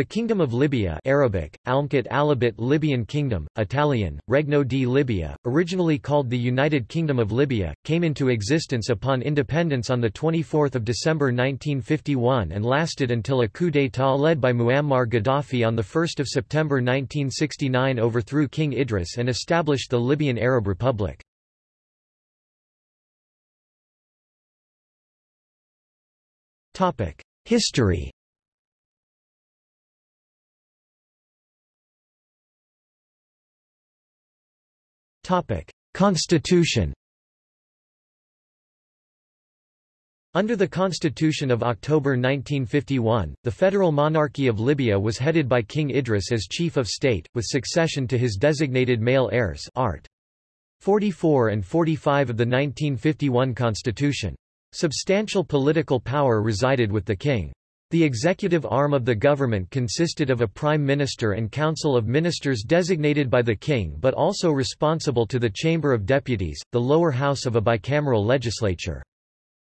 The Kingdom of Libya Arabic, Almkat Alabit Libyan Kingdom, Italian, Regno di Libia, originally called the United Kingdom of Libya, came into existence upon independence on 24 December 1951 and lasted until a coup d'état led by Muammar Gaddafi on 1 September 1969 overthrew King Idris and established the Libyan Arab Republic. History Constitution Under the Constitution of October 1951, the federal monarchy of Libya was headed by King Idris as chief of state, with succession to his designated male heirs art. 44 and 45 of the 1951 constitution. Substantial political power resided with the king. The executive arm of the government consisted of a prime minister and council of ministers designated by the king but also responsible to the Chamber of Deputies, the lower house of a bicameral legislature.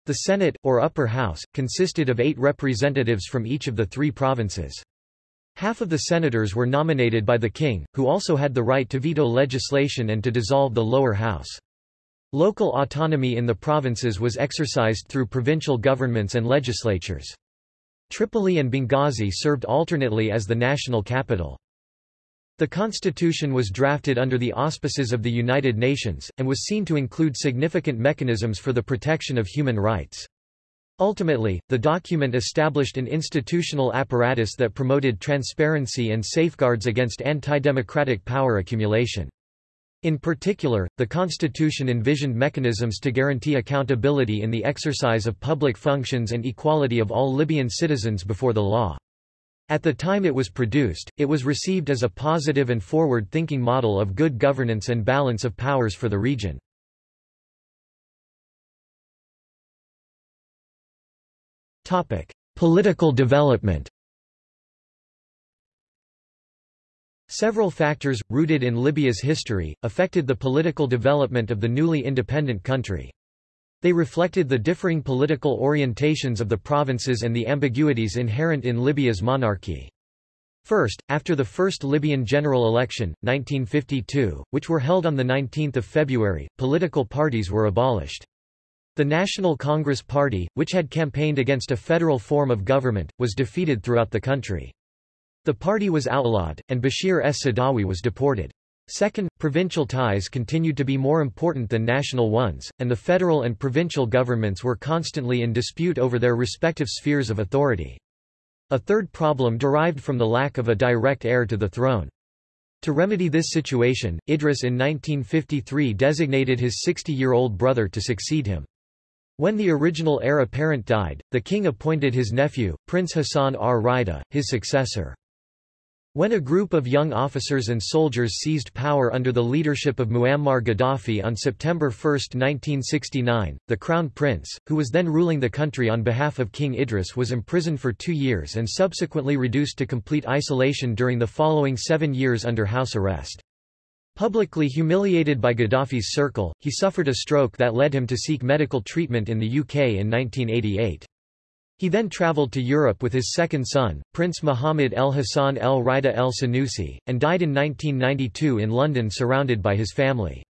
The Senate, or upper house, consisted of eight representatives from each of the three provinces. Half of the senators were nominated by the king, who also had the right to veto legislation and to dissolve the lower house. Local autonomy in the provinces was exercised through provincial governments and legislatures. Tripoli and Benghazi served alternately as the national capital. The constitution was drafted under the auspices of the United Nations, and was seen to include significant mechanisms for the protection of human rights. Ultimately, the document established an institutional apparatus that promoted transparency and safeguards against anti-democratic power accumulation. In particular, the Constitution envisioned mechanisms to guarantee accountability in the exercise of public functions and equality of all Libyan citizens before the law. At the time it was produced, it was received as a positive and forward-thinking model of good governance and balance of powers for the region. Political development Several factors, rooted in Libya's history, affected the political development of the newly independent country. They reflected the differing political orientations of the provinces and the ambiguities inherent in Libya's monarchy. First, after the first Libyan general election, 1952, which were held on 19 February, political parties were abolished. The National Congress Party, which had campaigned against a federal form of government, was defeated throughout the country. The party was outlawed, and Bashir es-Sadawi was deported. Second, provincial ties continued to be more important than national ones, and the federal and provincial governments were constantly in dispute over their respective spheres of authority. A third problem derived from the lack of a direct heir to the throne. To remedy this situation, Idris in 1953 designated his 60-year-old brother to succeed him. When the original heir apparent died, the king appointed his nephew, Prince Hassan ar-Rida, his successor. When a group of young officers and soldiers seized power under the leadership of Muammar Gaddafi on September 1, 1969, the crown prince, who was then ruling the country on behalf of King Idris was imprisoned for two years and subsequently reduced to complete isolation during the following seven years under house arrest. Publicly humiliated by Gaddafi's circle, he suffered a stroke that led him to seek medical treatment in the UK in 1988. He then travelled to Europe with his second son, Prince Muhammad el Hassan el Rida el Sanusi, and died in 1992 in London surrounded by his family.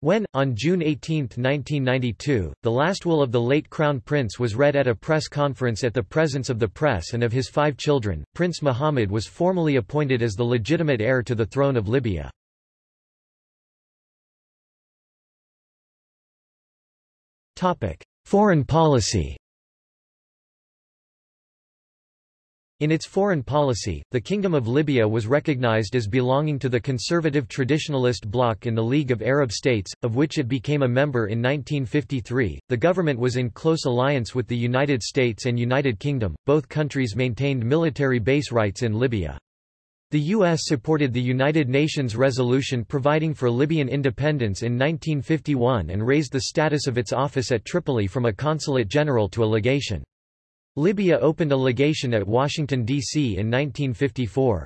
When, on June 18, 1992, the last will of the late Crown Prince was read at a press conference at the presence of the press and of his five children, Prince Muhammad was formally appointed as the legitimate heir to the throne of Libya. Foreign policy In its foreign policy, the Kingdom of Libya was recognized as belonging to the conservative traditionalist bloc in the League of Arab States, of which it became a member in 1953. The government was in close alliance with the United States and United Kingdom, both countries maintained military base rights in Libya. The U.S. supported the United Nations resolution providing for Libyan independence in 1951 and raised the status of its office at Tripoli from a consulate general to a legation. Libya opened a legation at Washington, D.C. in 1954.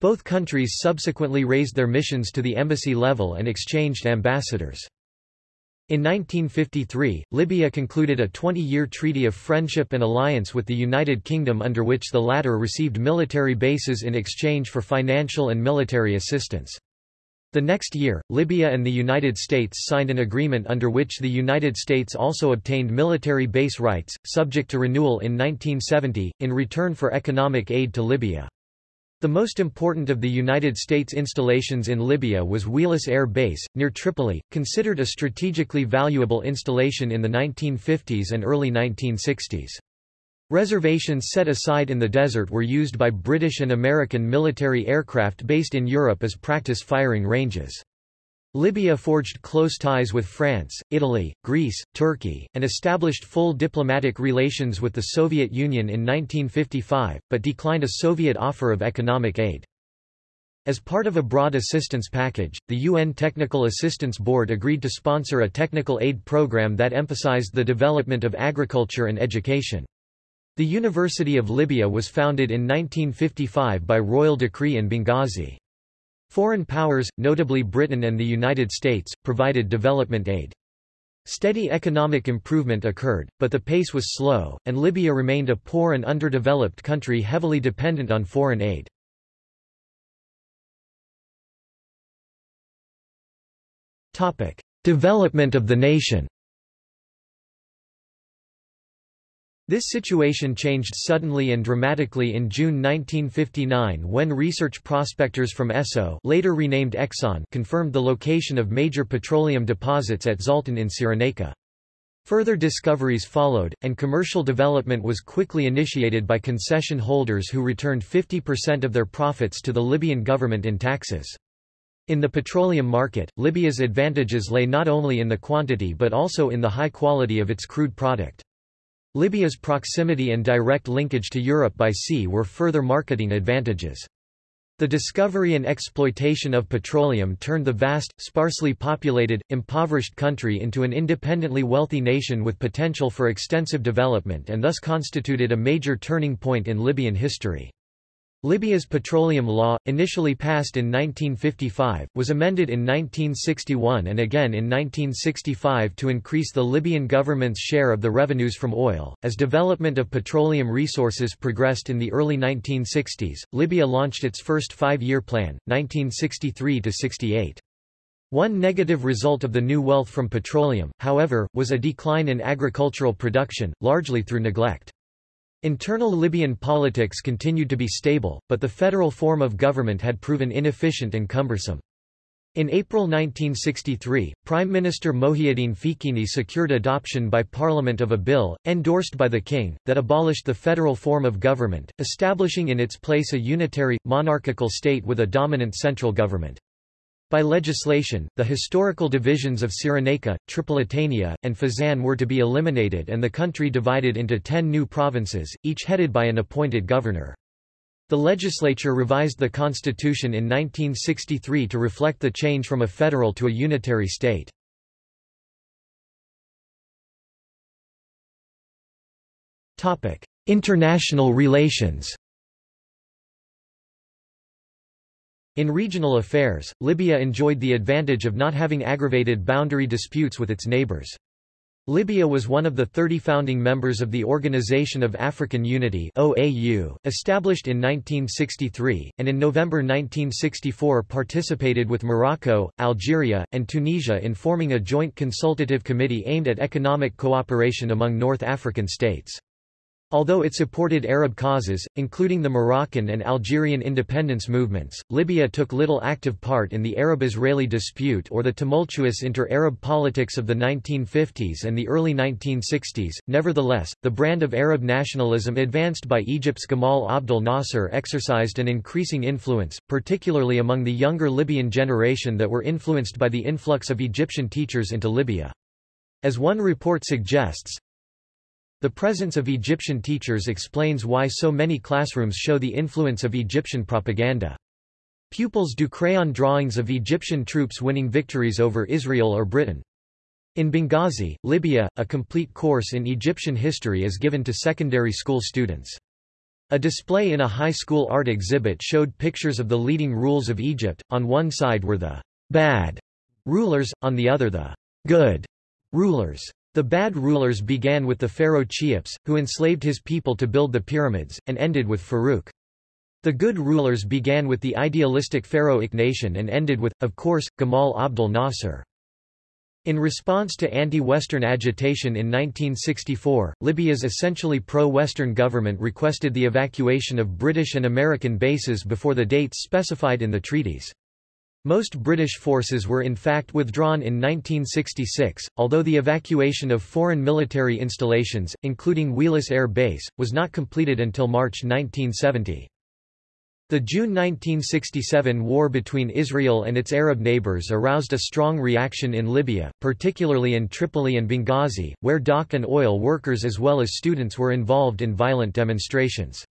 Both countries subsequently raised their missions to the embassy level and exchanged ambassadors. In 1953, Libya concluded a 20-year treaty of friendship and alliance with the United Kingdom under which the latter received military bases in exchange for financial and military assistance. The next year, Libya and the United States signed an agreement under which the United States also obtained military base rights, subject to renewal in 1970, in return for economic aid to Libya. The most important of the United States installations in Libya was Wheelus Air Base, near Tripoli, considered a strategically valuable installation in the 1950s and early 1960s. Reservations set aside in the desert were used by British and American military aircraft based in Europe as practice firing ranges. Libya forged close ties with France, Italy, Greece, Turkey, and established full diplomatic relations with the Soviet Union in 1955, but declined a Soviet offer of economic aid. As part of a broad assistance package, the UN Technical Assistance Board agreed to sponsor a technical aid program that emphasized the development of agriculture and education. The University of Libya was founded in 1955 by royal decree in Benghazi. Foreign powers, notably Britain and the United States, provided development aid. Steady economic improvement occurred, but the pace was slow, and Libya remained a poor and underdeveloped country heavily dependent on foreign aid. Development of the nation This situation changed suddenly and dramatically in June 1959 when research prospectors from Esso later renamed Exxon confirmed the location of major petroleum deposits at Zelten in Cyrenaica. Further discoveries followed, and commercial development was quickly initiated by concession holders who returned 50% of their profits to the Libyan government in taxes. In the petroleum market, Libya's advantages lay not only in the quantity but also in the high quality of its crude product. Libya's proximity and direct linkage to Europe by sea were further marketing advantages. The discovery and exploitation of petroleum turned the vast, sparsely populated, impoverished country into an independently wealthy nation with potential for extensive development and thus constituted a major turning point in Libyan history. Libya's petroleum law, initially passed in 1955, was amended in 1961 and again in 1965 to increase the Libyan government's share of the revenues from oil. As development of petroleum resources progressed in the early 1960s, Libya launched its first five-year plan, 1963 68. One negative result of the new wealth from petroleum, however, was a decline in agricultural production, largely through neglect. Internal Libyan politics continued to be stable, but the federal form of government had proven inefficient and cumbersome. In April 1963, Prime Minister Mohiuddin Fiqini secured adoption by Parliament of a bill, endorsed by the king, that abolished the federal form of government, establishing in its place a unitary, monarchical state with a dominant central government. By legislation, the historical divisions of Cyrenaica, Tripolitania, and Fezzan were to be eliminated and the country divided into ten new provinces, each headed by an appointed governor. The legislature revised the constitution in 1963 to reflect the change from a federal to a unitary state. International relations In regional affairs, Libya enjoyed the advantage of not having aggravated boundary disputes with its neighbors. Libya was one of the 30 founding members of the Organization of African Unity OAU, established in 1963, and in November 1964 participated with Morocco, Algeria, and Tunisia in forming a joint consultative committee aimed at economic cooperation among North African states. Although it supported Arab causes, including the Moroccan and Algerian independence movements, Libya took little active part in the Arab-Israeli dispute or the tumultuous inter-Arab politics of the 1950s and the early 1960s. Nevertheless, the brand of Arab nationalism advanced by Egypt's Gamal Abdel Nasser exercised an increasing influence, particularly among the younger Libyan generation that were influenced by the influx of Egyptian teachers into Libya. As one report suggests, the presence of Egyptian teachers explains why so many classrooms show the influence of Egyptian propaganda. Pupils do crayon drawings of Egyptian troops winning victories over Israel or Britain. In Benghazi, Libya, a complete course in Egyptian history is given to secondary school students. A display in a high school art exhibit showed pictures of the leading rules of Egypt, on one side were the bad rulers, on the other the good Rulers. The bad rulers began with the pharaoh Cheops, who enslaved his people to build the pyramids, and ended with Farouk. The good rulers began with the idealistic pharaoh Akhenaten and ended with, of course, Gamal Abdel Nasser. In response to anti-Western agitation in 1964, Libya's essentially pro-Western government requested the evacuation of British and American bases before the dates specified in the treaties. Most British forces were in fact withdrawn in 1966, although the evacuation of foreign military installations, including Wheelus Air Base, was not completed until March 1970. The June 1967 war between Israel and its Arab neighbors aroused a strong reaction in Libya, particularly in Tripoli and Benghazi, where dock and oil workers as well as students were involved in violent demonstrations.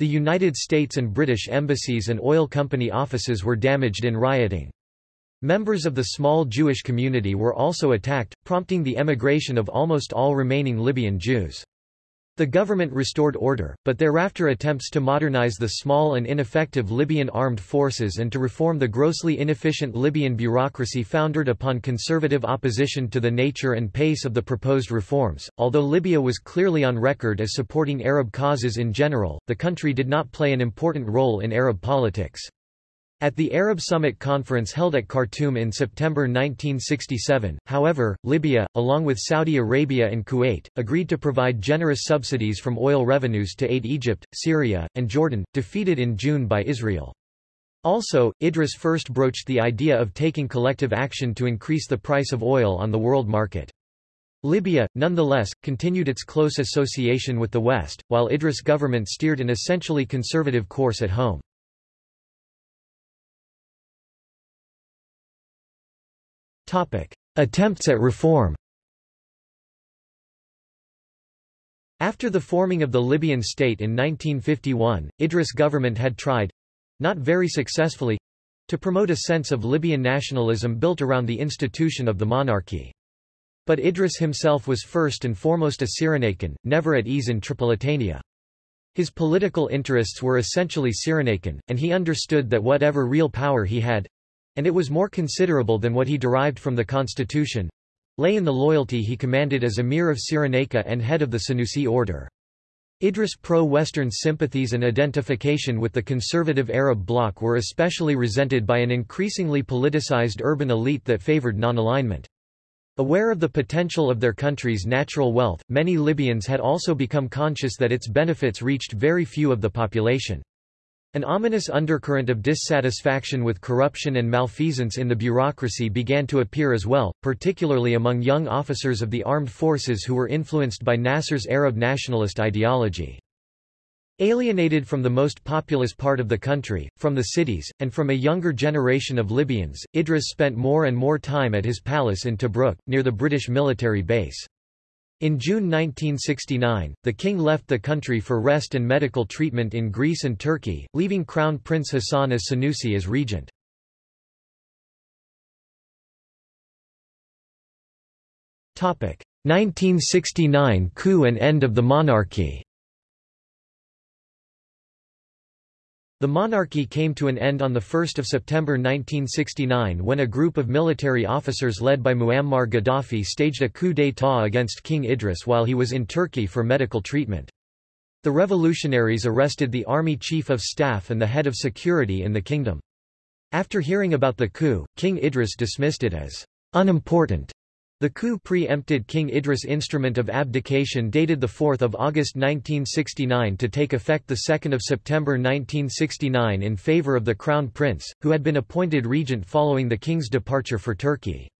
The United States and British embassies and oil company offices were damaged in rioting. Members of the small Jewish community were also attacked, prompting the emigration of almost all remaining Libyan Jews. The government restored order, but thereafter attempts to modernize the small and ineffective Libyan armed forces and to reform the grossly inefficient Libyan bureaucracy founded upon conservative opposition to the nature and pace of the proposed reforms. Although Libya was clearly on record as supporting Arab causes in general, the country did not play an important role in Arab politics. At the Arab Summit Conference held at Khartoum in September 1967, however, Libya, along with Saudi Arabia and Kuwait, agreed to provide generous subsidies from oil revenues to aid Egypt, Syria, and Jordan, defeated in June by Israel. Also, Idris first broached the idea of taking collective action to increase the price of oil on the world market. Libya, nonetheless, continued its close association with the West, while Idris' government steered an essentially conservative course at home. Attempts at reform After the forming of the Libyan state in 1951, Idris' government had tried—not very successfully—to promote a sense of Libyan nationalism built around the institution of the monarchy. But Idris himself was first and foremost a Cyrenaican, never at ease in Tripolitania. His political interests were essentially Cyrenaican, and he understood that whatever real power he had, and it was more considerable than what he derived from the constitution lay in the loyalty he commanded as emir of Cyrenaica and head of the Senussi order. Idris' pro-Western sympathies and identification with the conservative Arab bloc were especially resented by an increasingly politicized urban elite that favored non-alignment. Aware of the potential of their country's natural wealth, many Libyans had also become conscious that its benefits reached very few of the population. An ominous undercurrent of dissatisfaction with corruption and malfeasance in the bureaucracy began to appear as well, particularly among young officers of the armed forces who were influenced by Nasser's Arab nationalist ideology. Alienated from the most populous part of the country, from the cities, and from a younger generation of Libyans, Idris spent more and more time at his palace in Tobruk, near the British military base. In June 1969, the king left the country for rest and medical treatment in Greece and Turkey, leaving Crown Prince Hassan as Senussi as regent. Topic: 1969 coup and end of the monarchy. The monarchy came to an end on 1 September 1969 when a group of military officers led by Muammar Gaddafi staged a coup d'état against King Idris while he was in Turkey for medical treatment. The revolutionaries arrested the army chief of staff and the head of security in the kingdom. After hearing about the coup, King Idris dismissed it as unimportant the coup pre-empted King Idris' instrument of abdication dated 4 August 1969 to take effect 2 September 1969 in favor of the Crown Prince, who had been appointed regent following the king's departure for Turkey.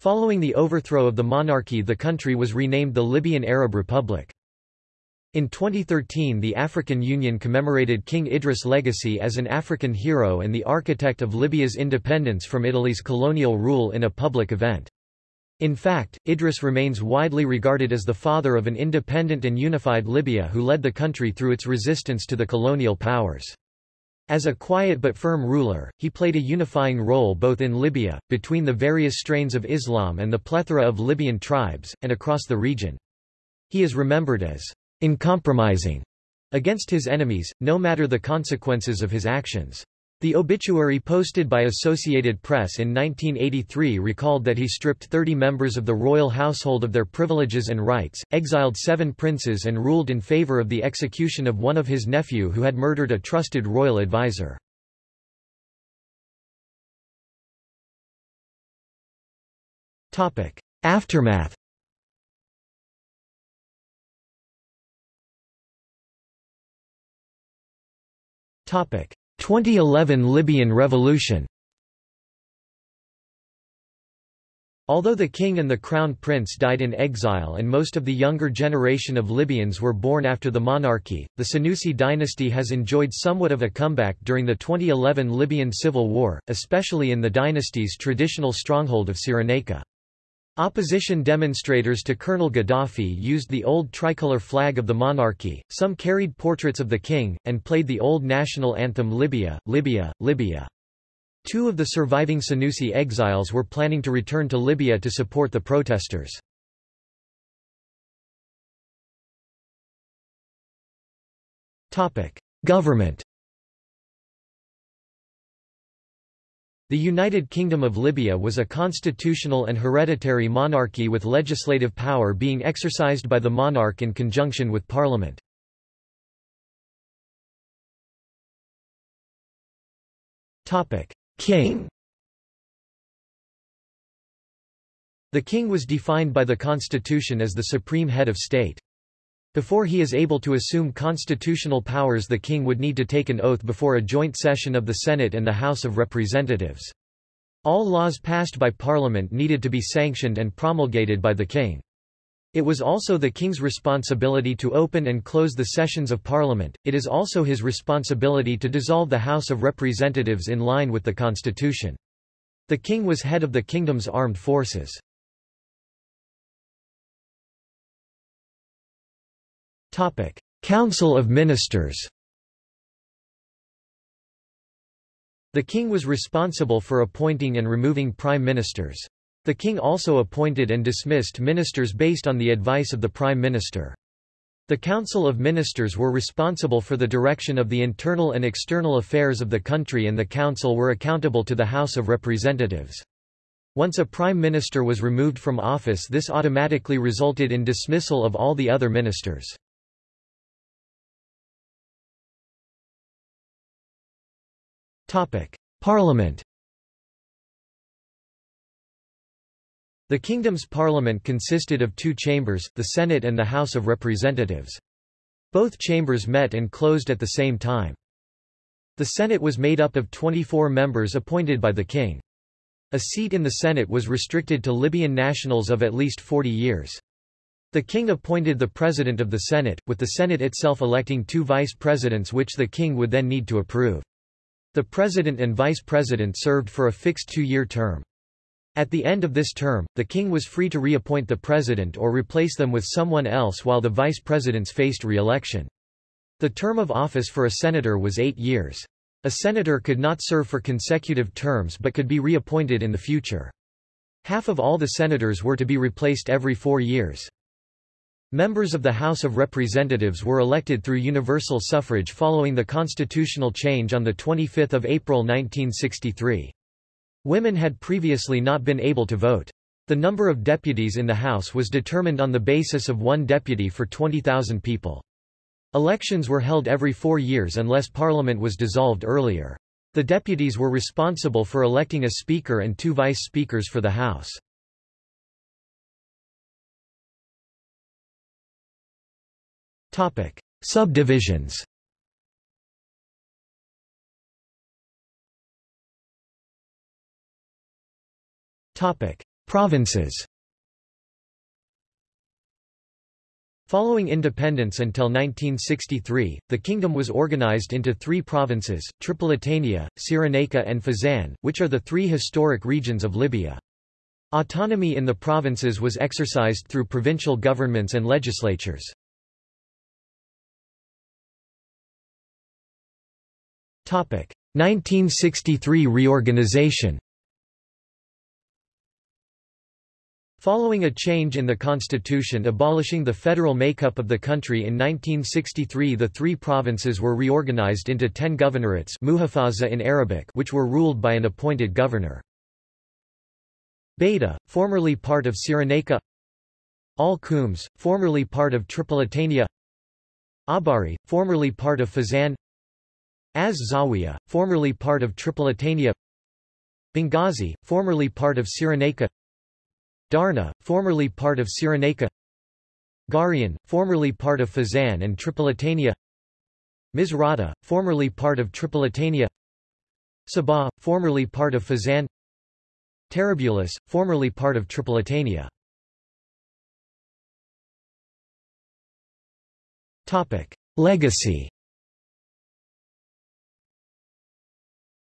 Following the overthrow of the monarchy the country was renamed the Libyan Arab Republic. In 2013 the African Union commemorated King Idris' legacy as an African hero and the architect of Libya's independence from Italy's colonial rule in a public event. In fact, Idris remains widely regarded as the father of an independent and unified Libya who led the country through its resistance to the colonial powers. As a quiet but firm ruler, he played a unifying role both in Libya, between the various strains of Islam and the plethora of Libyan tribes, and across the region. He is remembered as uncompromising against his enemies, no matter the consequences of his actions. The obituary posted by Associated Press in 1983 recalled that he stripped 30 members of the royal household of their privileges and rights, exiled seven princes and ruled in favor of the execution of one of his nephew who had murdered a trusted royal advisor. Aftermath 2011 Libyan Revolution Although the king and the crown prince died in exile and most of the younger generation of Libyans were born after the monarchy, the Senussi dynasty has enjoyed somewhat of a comeback during the 2011 Libyan civil war, especially in the dynasty's traditional stronghold of Cyrenaica. Opposition demonstrators to Colonel Gaddafi used the old tricolor flag of the monarchy, some carried portraits of the king, and played the old national anthem Libya, Libya, Libya. Two of the surviving Senussi exiles were planning to return to Libya to support the protesters. Government The United Kingdom of Libya was a constitutional and hereditary monarchy with legislative power being exercised by the monarch in conjunction with parliament. King The king was defined by the constitution as the supreme head of state. Before he is able to assume constitutional powers the king would need to take an oath before a joint session of the Senate and the House of Representatives. All laws passed by Parliament needed to be sanctioned and promulgated by the king. It was also the king's responsibility to open and close the sessions of Parliament, it is also his responsibility to dissolve the House of Representatives in line with the constitution. The king was head of the kingdom's armed forces. Council of Ministers The king was responsible for appointing and removing prime ministers. The king also appointed and dismissed ministers based on the advice of the prime minister. The Council of Ministers were responsible for the direction of the internal and external affairs of the country and the council were accountable to the House of Representatives. Once a prime minister was removed from office this automatically resulted in dismissal of all the other ministers. Parliament The kingdom's parliament consisted of two chambers, the Senate and the House of Representatives. Both chambers met and closed at the same time. The Senate was made up of 24 members appointed by the king. A seat in the Senate was restricted to Libyan nationals of at least 40 years. The king appointed the president of the Senate, with the Senate itself electing two vice presidents which the king would then need to approve. The president and vice president served for a fixed two-year term. At the end of this term, the king was free to reappoint the president or replace them with someone else while the vice presidents faced re-election. The term of office for a senator was eight years. A senator could not serve for consecutive terms but could be reappointed in the future. Half of all the senators were to be replaced every four years. Members of the House of Representatives were elected through universal suffrage following the constitutional change on 25 April 1963. Women had previously not been able to vote. The number of deputies in the House was determined on the basis of one deputy for 20,000 people. Elections were held every four years unless Parliament was dissolved earlier. The deputies were responsible for electing a speaker and two vice speakers for the House. Topic: Subdivisions. Topic: Provinces. Following independence until 1963, the kingdom was organized into three provinces, Tripolitania, Cyrenaica and Fezzan, which are the three historic regions of Libya. Autonomy in the provinces was exercised through provincial governments and legislatures. 1963 reorganization. Following a change in the constitution abolishing the federal makeup of the country in 1963 the three provinces were reorganized into ten governorates in Arabic which were ruled by an appointed governor. Baida, formerly part of Cyrenaica. Al Khums, formerly part of Tripolitania. Awbari, formerly part of Fezzan Az Zawiya, formerly part of Tripolitania Benghazi, formerly part of Cyrenaica Darna, formerly part of Cyrenaica Garian, formerly part of Fezzan and Tripolitania Misrata, formerly part of Tripolitania Sabha, formerly part of Fezzan Tarabulus, formerly part of Tripolitania. Legacy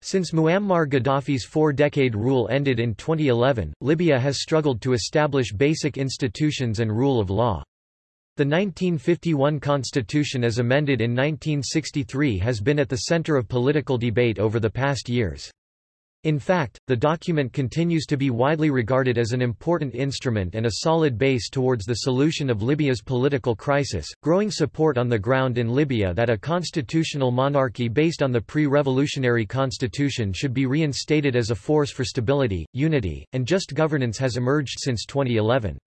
Since Muammar Gaddafi's four-decade rule ended in 2011, Libya has struggled to establish basic institutions and rule of law. The 1951 constitution as amended in 1963 has been at the center of political debate over the past years. In fact, the document continues to be widely regarded as an important instrument and a solid base towards the solution of Libya's political crisis. Growing support on the ground in Libya that a constitutional monarchy based on the pre-revolutionary constitution should be reinstated as a force for stability, unity, and just governance has emerged since 2011.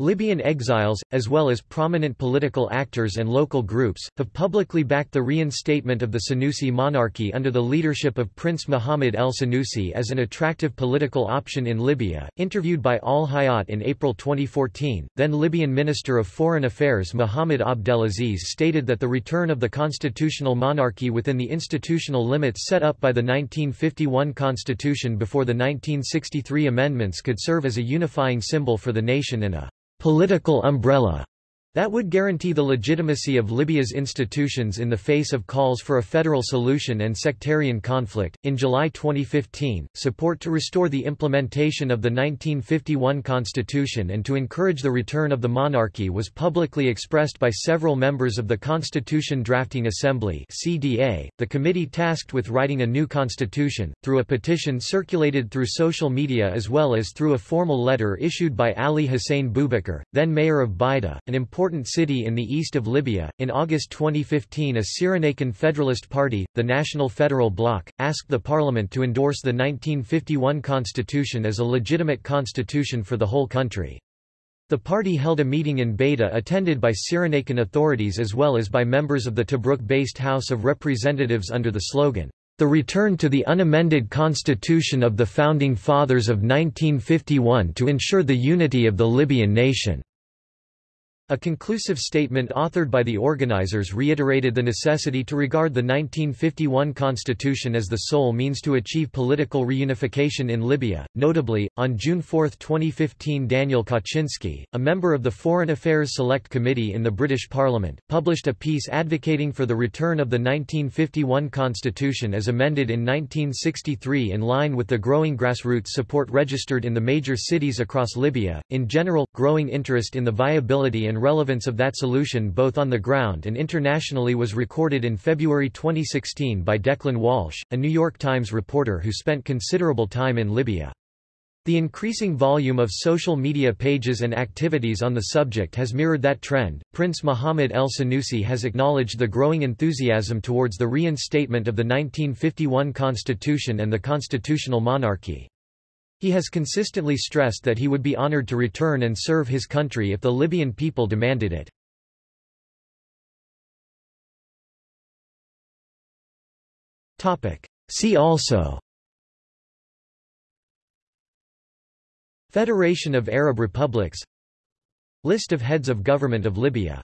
Libyan exiles, as well as prominent political actors and local groups, have publicly backed the reinstatement of the Senussi monarchy under the leadership of Prince Mohammed el Senussi as an attractive political option in Libya. Interviewed by Al Hayat in April 2014, then Libyan Minister of Foreign Affairs Mohammed Abdelaziz stated that the return of the constitutional monarchy within the institutional limits set up by the 1951 constitution before the 1963 amendments could serve as a unifying symbol for the nation and a political umbrella that would guarantee the legitimacy of Libya's institutions in the face of calls for a federal solution and sectarian conflict. In July 2015, support to restore the implementation of the 1951 constitution and to encourage the return of the monarchy was publicly expressed by several members of the Constitution Drafting Assembly (CDA), the committee tasked with writing a new constitution, through a petition circulated through social media as well as through a formal letter issued by Ali Hussein Boubacar, then mayor of Baida, an important important city in the east of Libya. In August 2015, a Cyrenaican Federalist Party, the National Federal Bloc, asked the parliament to endorse the 1951 constitution as a legitimate constitution for the whole country. The party held a meeting in Baida attended by Cyrenaican authorities as well as by members of the Tobruk-based House of Representatives under the slogan, "...the return to the unamended constitution of the Founding Fathers of 1951 to ensure the unity of the Libyan nation." A conclusive statement authored by the organizers reiterated the necessity to regard the 1951 constitution as the sole means to achieve political reunification in Libya. Notably, on June 4, 2015, Daniel Kawczynski, a member of the Foreign Affairs Select Committee in the British Parliament, published a piece advocating for the return of the 1951 constitution as amended in 1963 in line with the growing grassroots support registered in the major cities across Libya. In general, growing interest in the viability and relevance of that solution both on the ground and internationally was recorded in February 2016 by Declan Walsh, a New York Times reporter who spent considerable time in Libya. The increasing volume of social media pages and activities on the subject has mirrored that trend. Prince Mohammed El Senussi has acknowledged the growing enthusiasm towards the reinstatement of the 1951 constitution and the constitutional monarchy. He has consistently stressed that he would be honored to return and serve his country if the Libyan people demanded it. See also Federation of Arab Republics List of heads of government of Libya